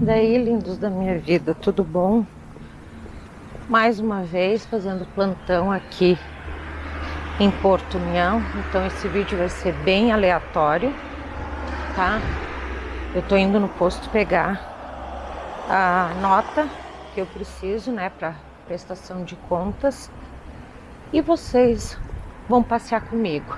Daí, lindos da minha vida, tudo bom? Mais uma vez fazendo plantão aqui em Porto União. Então esse vídeo vai ser bem aleatório, tá? Eu tô indo no posto pegar a nota que eu preciso, né, para prestação de contas. E vocês vão passear comigo.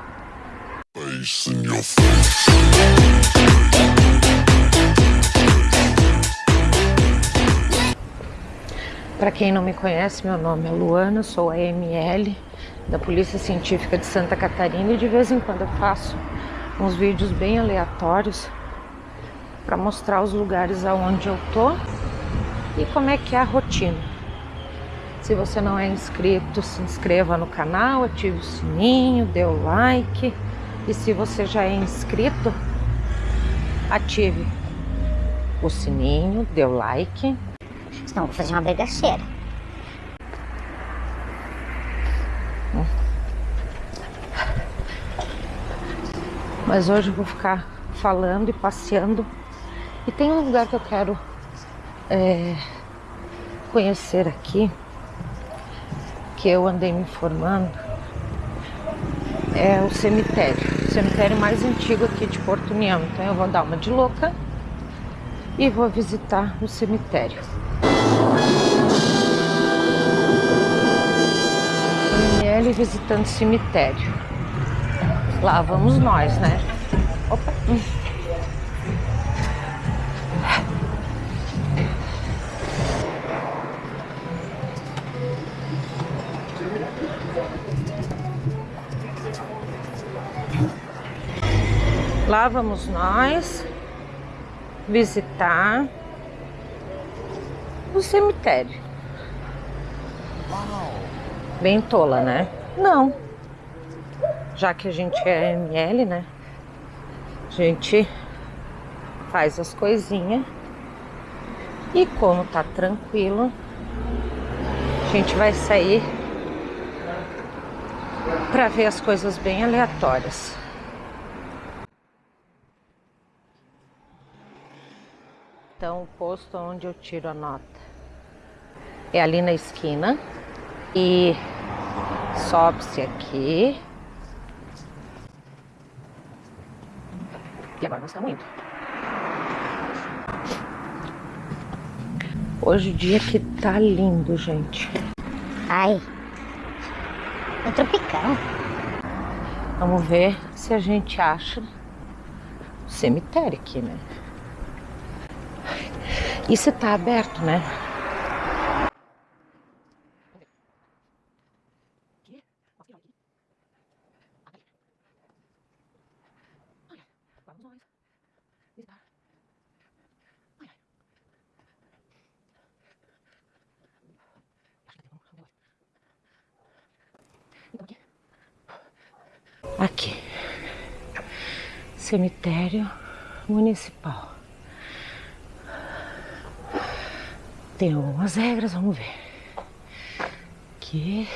Para quem não me conhece, meu nome é Luana, sou a ML da Polícia Científica de Santa Catarina e de vez em quando eu faço uns vídeos bem aleatórios para mostrar os lugares aonde eu tô e como é que é a rotina. Se você não é inscrito, se inscreva no canal, ative o sininho, dê o like e se você já é inscrito, ative o sininho, dê o like Senão vou fazer uma bagaceira. Mas hoje eu vou ficar falando e passeando. E tem um lugar que eu quero é, conhecer aqui, que eu andei me informando. É o cemitério. O cemitério mais antigo aqui de Porto União. Então eu vou dar uma de louca e vou visitar o cemitério. ML visitando cemitério. Lá vamos nós, né? Opa. Lá vamos nós visitar o cemitério. Bem tola, né? Não. Já que a gente é ML, né? A gente faz as coisinhas. E como tá tranquilo, a gente vai sair para ver as coisas bem aleatórias. Então, o posto onde eu tiro a nota é ali na esquina e sobe-se aqui. E agora nós estamos indo. Hoje o dia que tá lindo, gente. Ai, é tropicão. Vamos ver se a gente acha o cemitério aqui, né? E se tá aberto, né? Aqui. Cemitério Municipal. Tem algumas regras, vamos ver. Aqui.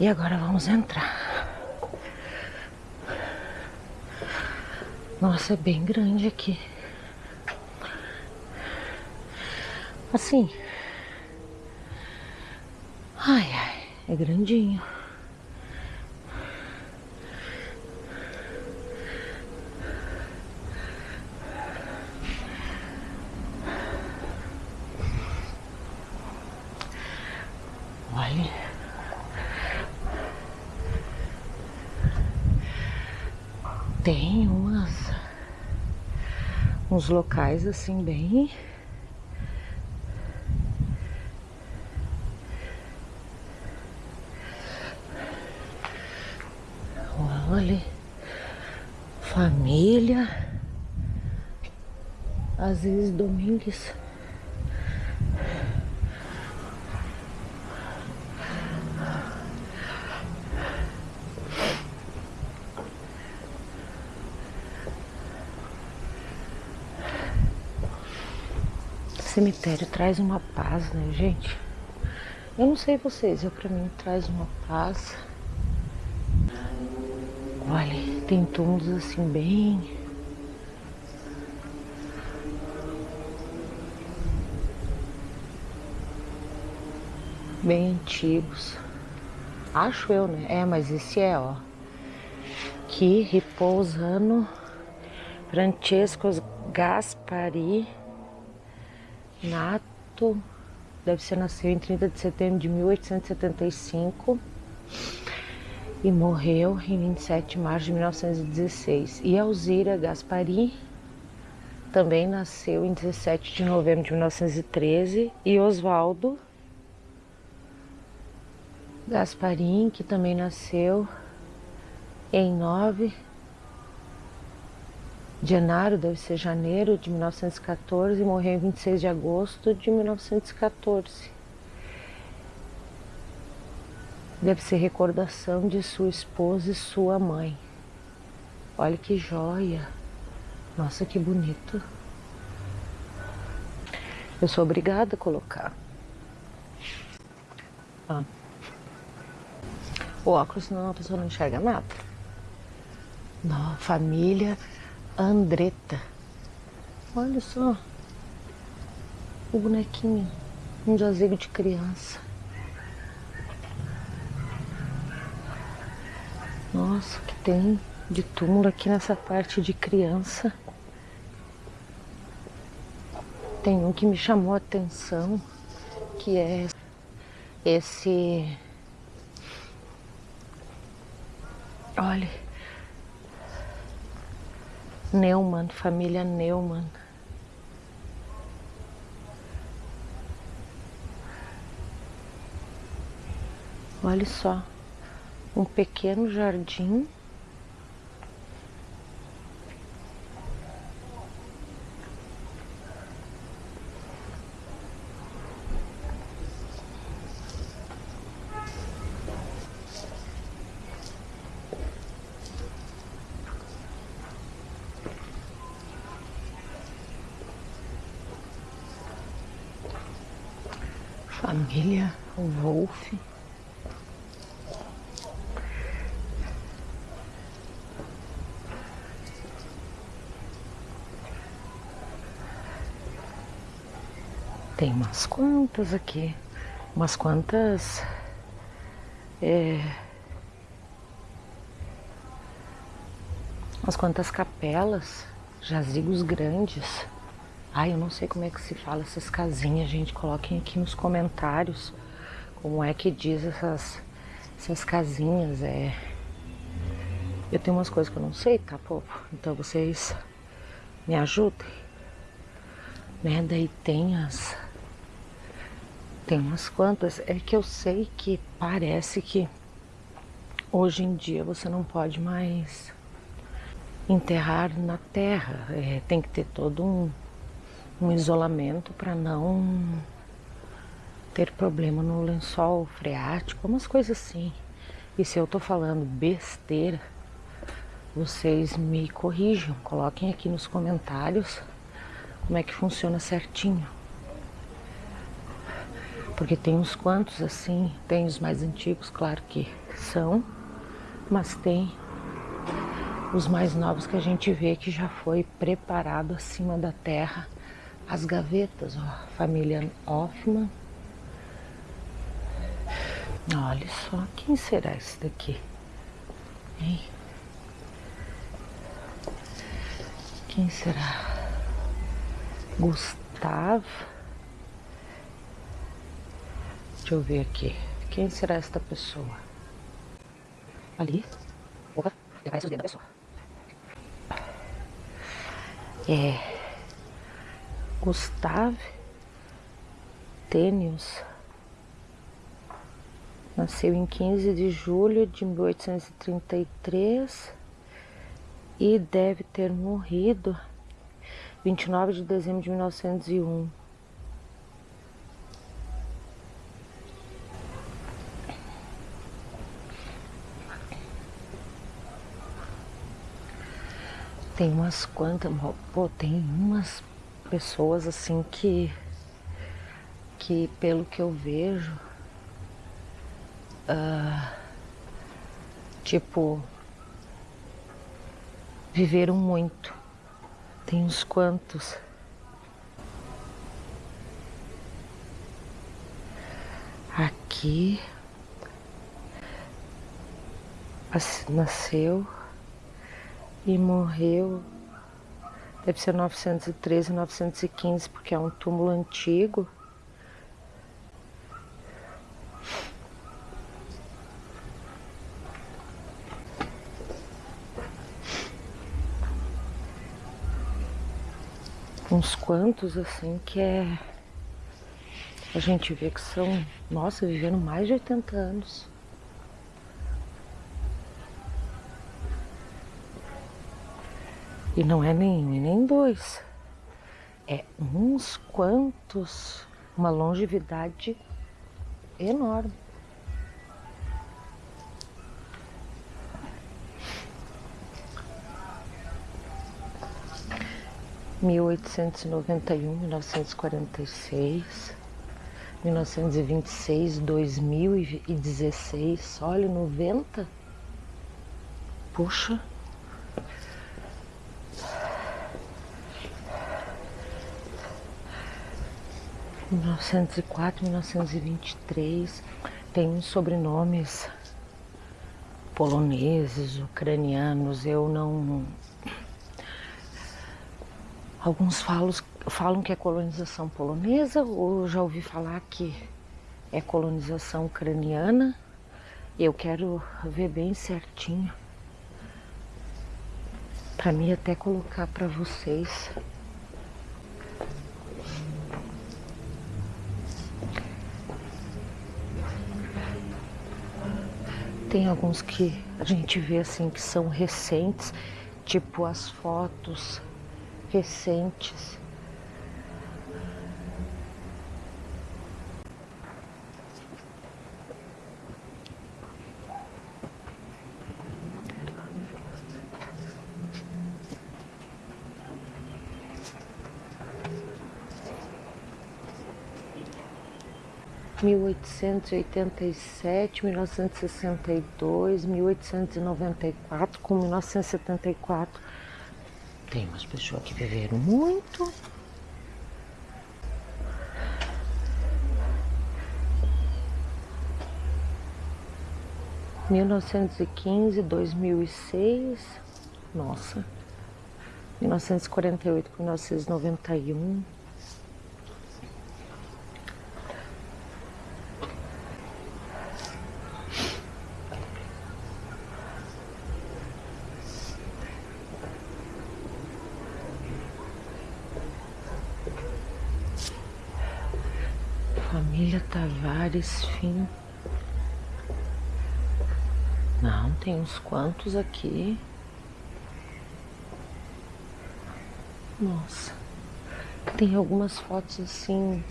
E agora vamos entrar. Nossa, é bem grande aqui. Assim. Ai, ai, é grandinho. Olha. Tem umas uns locais assim bem Olha, família, Aziz Domingues. cemitério traz uma paz, né, gente? Eu não sei vocês, eu para mim traz uma paz. Olha. Tem túmulos assim bem bem antigos. Acho eu, né? É, mas esse é, ó. Aqui, repousando Francesco Gaspari Nato. Deve ser nasceu em 30 de setembro de 1875 e morreu em 27 de março de 1916. E Alzira Gaspari também nasceu em 17 de novembro de 1913 e Oswaldo Gasparim, que também nasceu em 9 de janeiro, deve ser janeiro de 1914, e morreu em 26 de agosto de 1914. Deve ser recordação de sua esposa e sua mãe. Olha que joia! Nossa, que bonito! Eu sou obrigada a colocar. Ah. O óculos, senão a pessoa não enxerga nada. Não, família Andretta. Olha só. O bonequinho. Um jazigo de criança. Nossa, que tem de túmulo aqui nessa parte de criança. Tem um que me chamou a atenção, que é esse Olha. Neumann, família Neumann. Olha só, um pequeno jardim família Wolf. Tem umas quantas aqui, umas quantas é, umas quantas capelas, jazigos grandes. Ai, eu não sei como é que se fala essas casinhas, gente. Coloquem aqui nos comentários como é que diz essas, essas casinhas. É... Eu tenho umas coisas que eu não sei, tá, povo? Então vocês me ajudem. Né? Daí tem as. Tem umas quantas. É que eu sei que parece que hoje em dia você não pode mais enterrar na terra. É, tem que ter todo um um isolamento para não ter problema no lençol freático, umas coisas assim. E se eu tô falando besteira, vocês me corrijam, coloquem aqui nos comentários como é que funciona certinho. Porque tem uns quantos assim, tem os mais antigos, claro que são, mas tem os mais novos que a gente vê que já foi preparado acima da terra as gavetas, ó, família Hoffman. Olha só, quem será esse daqui? Hein? Quem será? Gustavo? Deixa eu ver aqui. Quem será esta pessoa? Ali? Opa, aparece os dedos da pessoa. É. Gustave Tênios nasceu em 15 de julho de 1833 e deve ter morrido 29 de dezembro de 1901. Tem umas quantas, pô, tem umas pessoas assim que que pelo que eu vejo uh, tipo viveram muito. Tem uns quantos. Aqui nasceu e morreu. Deve ser 913, 915, porque é um túmulo antigo. Uns quantos assim que é. A gente vê que são, nossa, vivendo mais de 80 anos. E não é nem um e nem dois. É uns quantos. Uma longevidade enorme. Mil oitocentos e noventa e um, mil novecentos quarenta e seis, mil novecentos e vinte e seis, dois mil e dezesseis, olha, noventa. Puxa. 1904, 1923, tem uns sobrenomes poloneses, ucranianos, eu não. Alguns falam, falam que é colonização polonesa, ou já ouvi falar que é colonização ucraniana. Eu quero ver bem certinho. Para mim até colocar para vocês. Tem alguns que a gente vê assim que são recentes, tipo as fotos recentes. 1887, 1962, 1894 com 1974. Tem umas pessoas que viveram muito. Mil novecentos e quinze, dois mil e seis, nossa, mil novecentos e quarenta e oito, mil novecentos e noventa e um. Tavares Fim. Não, tem uns quantos aqui. Nossa. Tem algumas fotos assim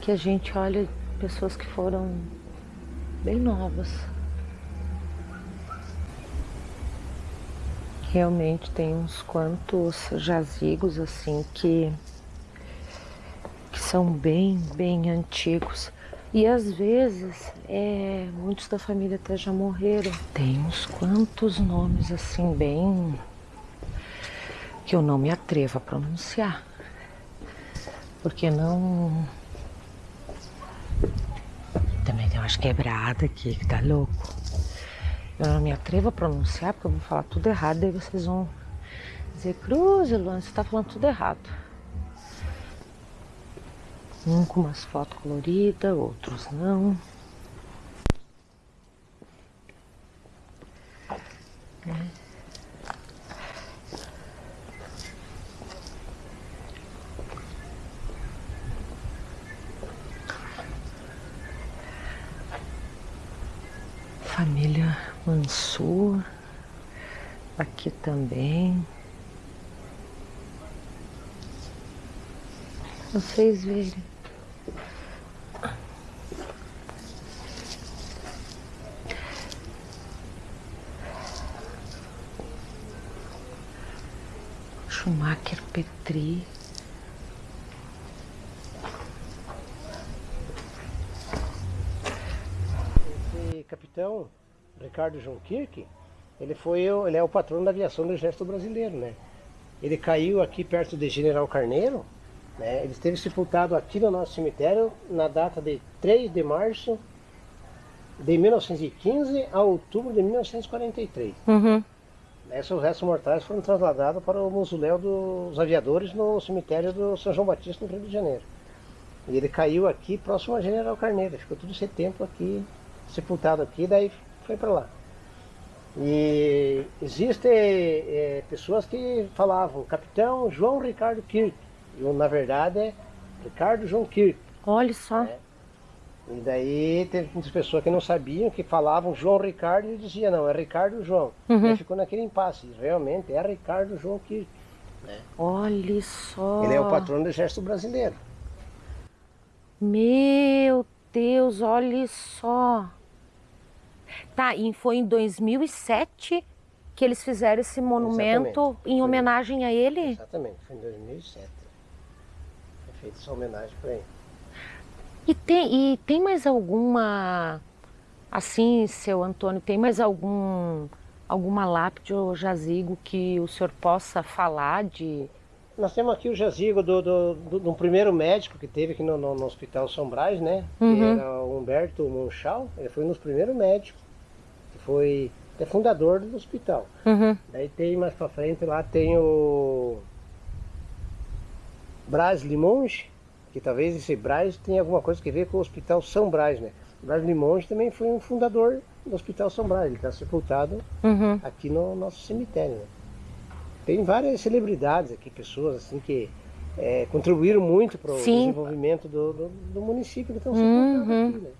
que a gente olha pessoas que foram bem novas. Realmente tem uns quantos jazigos assim que são bem, bem antigos. E às vezes, é, muitos da família até já morreram. Tem uns quantos nomes assim, bem. que eu não me atrevo a pronunciar. Porque não. Também tem umas quebradas aqui que tá louco. Eu não me atrevo a pronunciar porque eu vou falar tudo errado, daí vocês vão dizer: Cruz, Luan, você tá falando tudo errado. Um com umas fotos coloridas, outros não. Família Mansur, aqui também. Vocês verem. Schumacher Petri. Esse capitão Ricardo João Kirk, Ele foi ele é o patrono da aviação do Exército Brasileiro, né? Ele caiu aqui perto de General Carneiro, né? Ele esteve sepultado aqui no nosso cemitério na data de 3 de março de 1915 a outubro de 1943. Uhum. Esses restos mortais foram trasladados para o mausoléu dos aviadores no cemitério do São João Batista, no Rio de Janeiro. E ele caiu aqui próximo a General Carneiro, ficou todo esse tempo aqui, sepultado aqui, daí foi para lá. E existem é, pessoas que falavam Capitão João Ricardo Kirk, e na verdade é Ricardo João Kirk. Olha só. É. E daí teve muitas pessoas que não sabiam, que falavam João Ricardo e dizia não, é Ricardo João. Uhum. E aí ficou naquele impasse. Realmente é Ricardo João Kirk. Né? Olha só. Ele é o patrono do Exército Brasileiro. Meu Deus, olha só. Tá, e foi em 2007 que eles fizeram esse monumento Exatamente. em homenagem a ele? Exatamente, foi em 2007. Foi feita essa homenagem para ele. E tem, e tem mais alguma, assim, seu Antônio, tem mais algum, alguma lápide ou jazigo que o senhor possa falar de... Nós temos aqui o jazigo do, do, do, do primeiro médico que teve aqui no, no, no Hospital São Brás, né? Uhum. Que era o Humberto Monchal. Ele foi um dos primeiros médicos. Que foi é fundador do hospital. Uhum. Daí tem mais pra frente lá tem o Brás Limonge, que talvez esse Brás tenha alguma coisa que ver com o Hospital São Brás, né? O Brás Limonge também foi um fundador do Hospital São Brás, ele está sepultado Uhum. aqui no nosso cemitério. Né? Tem várias celebridades aqui, pessoas assim que é, contribuíram muito para o desenvolvimento do, do, do município que estão Uhum. sepultados aqui, né?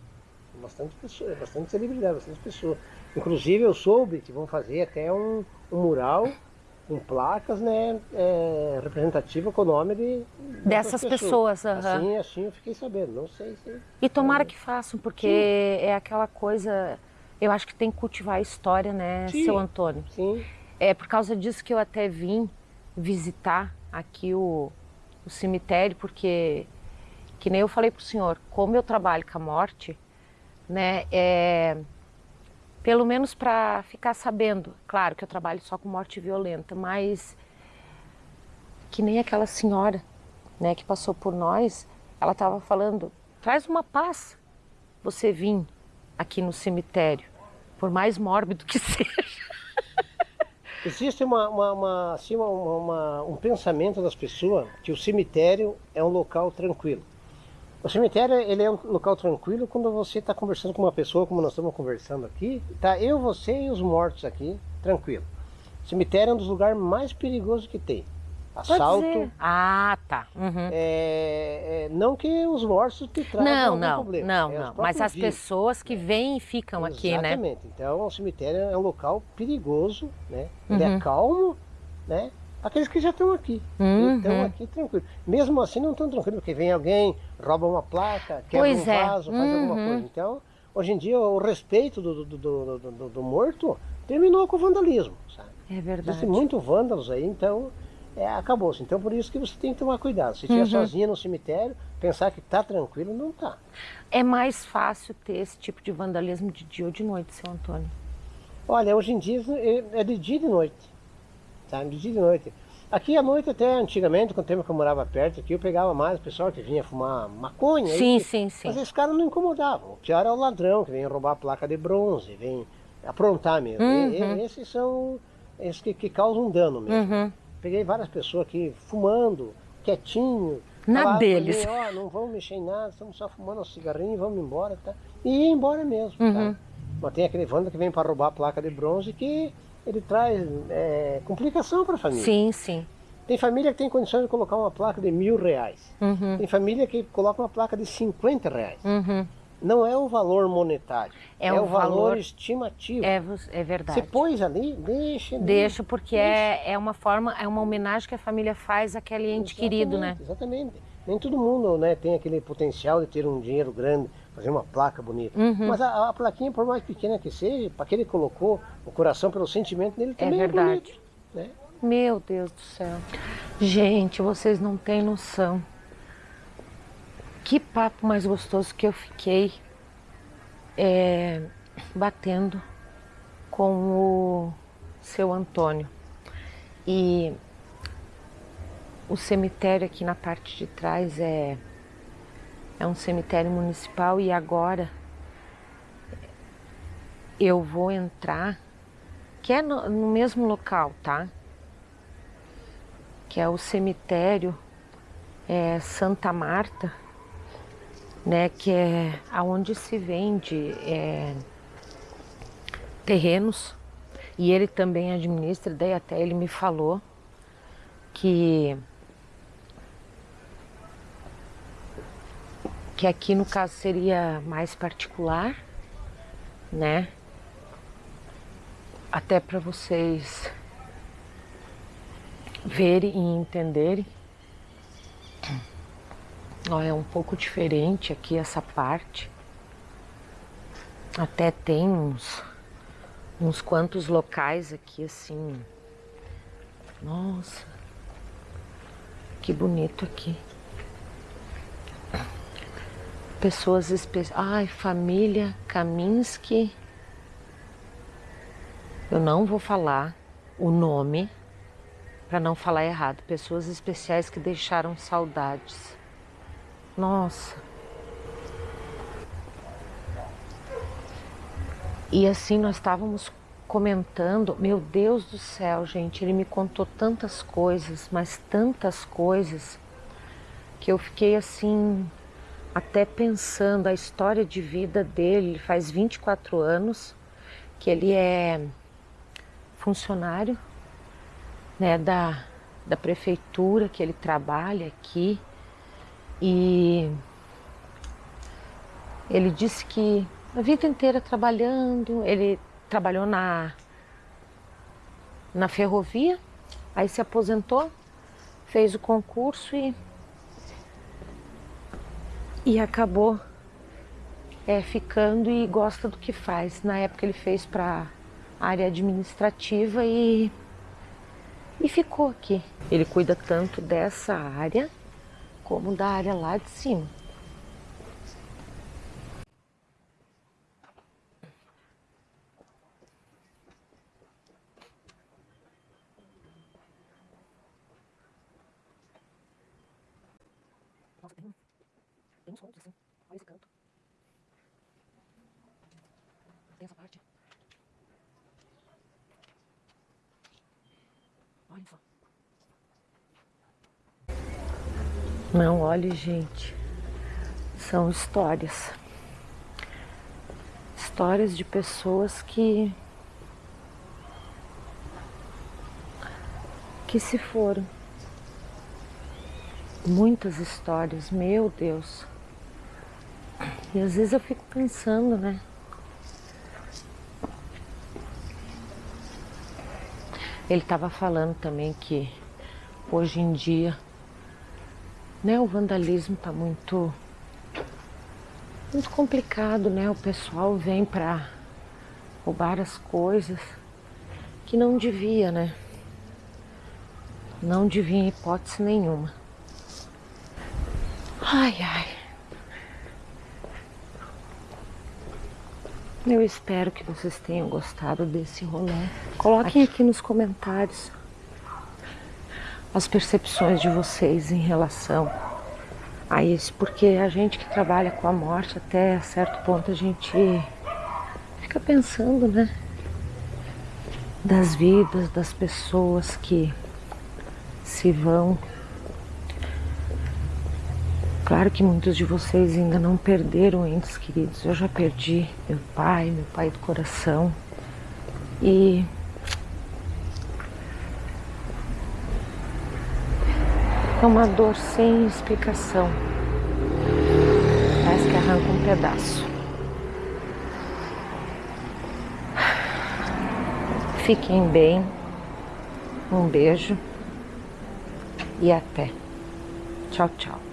Bastante pessoas, bastante celebridade, bastante pessoas. Inclusive eu soube que vão fazer até um, um mural com placas, né, é, representativa com o nome de Dessas pessoas. Assim, assim eu fiquei sabendo, não sei se E tomara que façam, porque é aquela coisa, eu acho que tem que cultivar a história, né, Sim. seu Antônio? sim. É por causa disso que eu até vim visitar aqui o, o cemitério, porque, que nem eu falei para o senhor, como eu trabalho com a morte, né, é, pelo menos para ficar sabendo, claro que eu trabalho só com morte violenta, mas que nem aquela senhora, né, que passou por nós, ela estava falando, traz uma paz você vir aqui no cemitério, por mais mórbido que seja. Existe uma, uma, uma, assim, uma, um pensamento das pessoas que o cemitério é um local tranquilo. O cemitério ele é um local tranquilo quando você está conversando com uma pessoa, como nós estamos conversando aqui, tá eu, você e os mortos aqui, tranquilo. O cemitério é um dos lugares mais perigosos que tem. Assalto. Ah, tá. Uhum. é, é, não que os mortos te tragam Não, algum não, problema. não, é não. Mas as vivos. pessoas que vêm e ficam aqui, né? Exatamente. Então o cemitério é um local perigoso, né? Ele Uhum. é calmo, né? Aqueles que já estão aqui. Uhum. Estão aqui tranquilo. Mesmo assim não estão tranquilos, porque vem alguém, rouba uma placa, quebra Pois um é. vaso, faz alguma Uhum. coisa. Então, hoje em dia o respeito do, do, do, do- do- do morto terminou com o vandalismo, sabe? É verdade. Existem muitos vândalos aí, então é, acabou-se. Então por isso que você tem que tomar cuidado. Se estiver Uhum. sozinha no cemitério, pensar que está tranquilo, não está. É mais fácil ter esse tipo de vandalismo de dia ou de noite, seu Antônio. Olha, hoje em dia é- é de dia e de noite. Tá? De dia e de noite. Aqui à noite, até antigamente, com o tempo que eu morava perto aqui, eu pegava mais o pessoal que vinha fumar maconha. Sim, aí, sim, sim. Mas esses caras não incomodavam. O pior é o ladrão que vem roubar a placa de bronze, vem aprontar mesmo. Uhum. E- e- esses são esses que, que causam dano mesmo. Uhum. Peguei várias pessoas aqui fumando, quietinho. Na falavam pra deles. mim, Ó, não vamos mexer em nada, estamos só fumando um cigarrinho, vamos embora. Tá? E ia embora mesmo. Uhum. Tá? Mas tem aquele vanda que vem para roubar a placa de bronze que ele traz é, complicação para a família. Sim, sim. Tem família que tem condições de colocar uma placa de mil reais. Uhum. Tem família que coloca uma placa de 50 reais. Uhum. Não é o valor monetário, É é, o valor, valor- estimativo. É, é verdade. Você pôs ali, deixa. ali. Deixa, porque é, é uma forma, é uma homenagem que a família faz àquele ente querido, né? Exatamente. Nem todo mundo né, tem aquele potencial de ter um dinheiro grande, fazer uma placa bonita. Uhum. Mas a, a plaquinha, por mais pequena que seja, para que ele colocou o coração pelo sentimento dele É também é, verdade. bonito. Né? Meu Deus do céu. Gente, vocês não têm noção. Que papo mais gostoso que eu fiquei é, batendo com o seu Antônio. E o cemitério aqui na parte de trás é, é um cemitério municipal e agora eu vou entrar, que é no, no mesmo local, tá? Que é o cemitério é, Santa Marta, né? Que é aonde se vende é, terrenos e ele também administra, daí até ele me falou que que aqui no caso seria mais particular, né? Até para vocês verem e entenderem. Ó, é um pouco diferente aqui essa parte. Até tem uns, uns quantos locais aqui assim. Nossa, que bonito aqui. Pessoas especiais. Ai, família Kaminsky. Eu não vou falar o nome para não falar errado. Pessoas especiais que deixaram saudades. Nossa. E assim nós estávamos comentando, meu Deus do céu, gente, ele me contou tantas coisas, mas tantas coisas que eu fiquei assim até pensando a história de vida dele, ele faz 24 anos que ele é funcionário né, da, da prefeitura, que ele trabalha aqui. E ele disse que a vida inteira trabalhando, ele trabalhou na, na ferrovia, aí se aposentou, fez o concurso e e acabou é, ficando e gosta do que faz. Na época ele fez para área administrativa e, e ficou aqui. Ele cuida tanto dessa área como da área lá de cima. Nossa, tem tem uns pontos assim. Olha esse canto. Tem essa parte. Olha só. Olhe, gente. São histórias. Histórias de pessoas que. que se foram. Muitas histórias, meu Deus. E às vezes eu fico pensando, né? Ele estava falando também que hoje em dia né, o vandalismo está muito muito complicado, né? O pessoal vem para roubar as coisas que não devia, né? Não devia em hipótese nenhuma. Ai, ai. Eu espero que vocês tenham gostado desse rolê. Coloquem aqui nos comentários as percepções de vocês em relação a isso, porque a gente que trabalha com a morte até certo ponto a gente fica pensando, né? Das vidas das pessoas que se vão Claro que muitos de vocês ainda não perderam entes queridos. Eu já perdi meu pai, meu pai do coração. E é uma dor sem explicação. Parece que arranca um pedaço. Fiquem bem. Um beijo e até. Tchau, tchau.